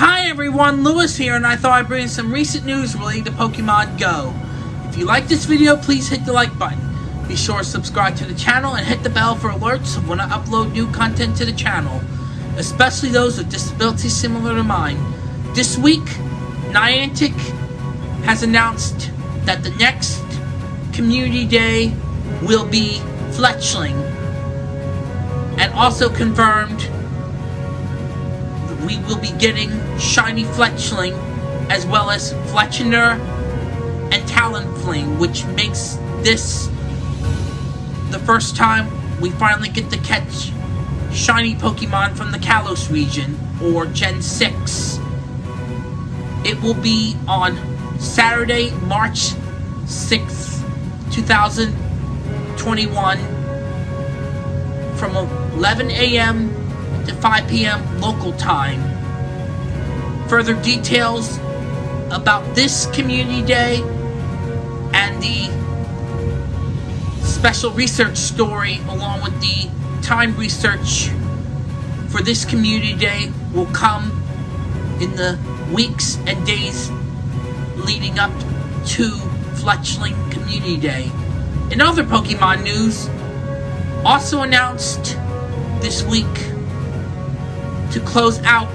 Hi everyone, Lewis here, and I thought I'd bring some recent news related to Pokemon Go. If you like this video, please hit the like button. Be sure to subscribe to the channel and hit the bell for alerts when I upload new content to the channel, especially those with disabilities similar to mine. This week, Niantic has announced that the next Community Day will be Fletchling, and also confirmed we will be getting Shiny Fletchling as well as Fletchinder and Talonflame, which makes this the first time we finally get to catch shiny Pokemon from the Kalos region, or Gen 6. It will be on Saturday, March 6th, 2021 from 11 a.m to 5 p.m. local time. Further details about this community day and the special research story along with the time research for this community day will come in the weeks and days leading up to Fletchling Community Day. In other Pokemon news, also announced this week to close out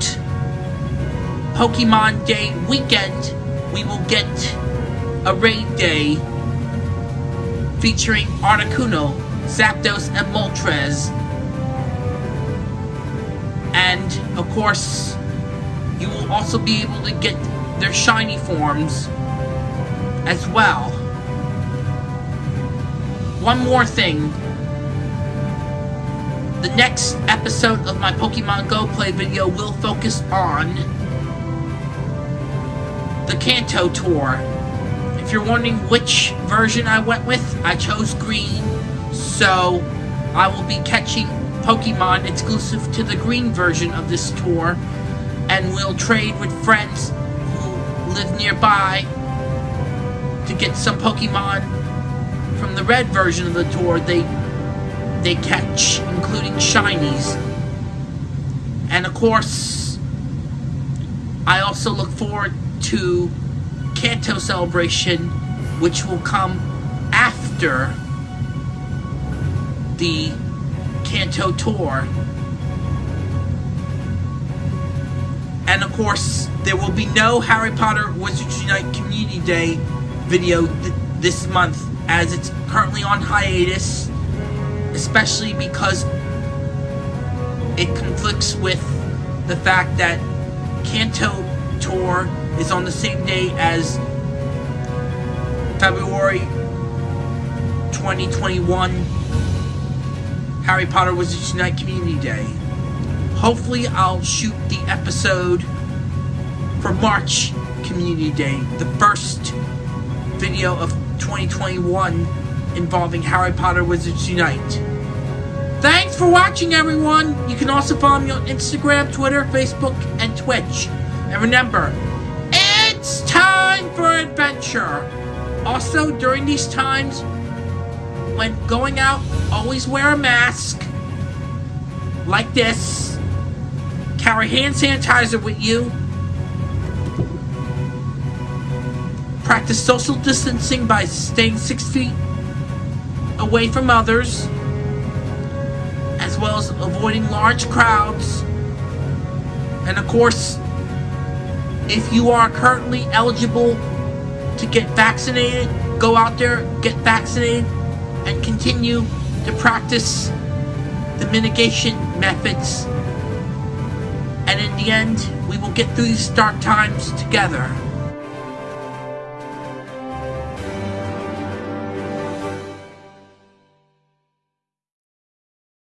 Pokemon Day weekend, we will get a raid day featuring Articuno, Zapdos, and Moltres. And, of course, you will also be able to get their shiny forms as well. One more thing the next episode of my Pokemon Go Play video will focus on the Kanto Tour. If you're wondering which version I went with, I chose green, so I will be catching Pokemon exclusive to the green version of this tour, and we'll trade with friends who live nearby to get some Pokemon from the red version of the tour. They they catch, including shinies. And of course, I also look forward to Kanto Celebration, which will come after the Kanto Tour. And of course, there will be no Harry Potter Wizards Unite Community Day video th this month as it's currently on hiatus especially because it conflicts with the fact that Kanto Tour is on the same day as February 2021 Harry Potter Wizards Unite Community Day. Hopefully I'll shoot the episode for March Community Day, the first video of 2021 involving Harry Potter Wizards Unite. Thanks for watching, everyone! You can also follow me on Instagram, Twitter, Facebook, and Twitch. And remember, it's time for adventure! Also, during these times, when going out, always wear a mask. Like this. Carry hand sanitizer with you. Practice social distancing by staying six feet away from others, as well as avoiding large crowds. And of course, if you are currently eligible to get vaccinated, go out there, get vaccinated, and continue to practice the mitigation methods. And in the end, we will get through these dark times together.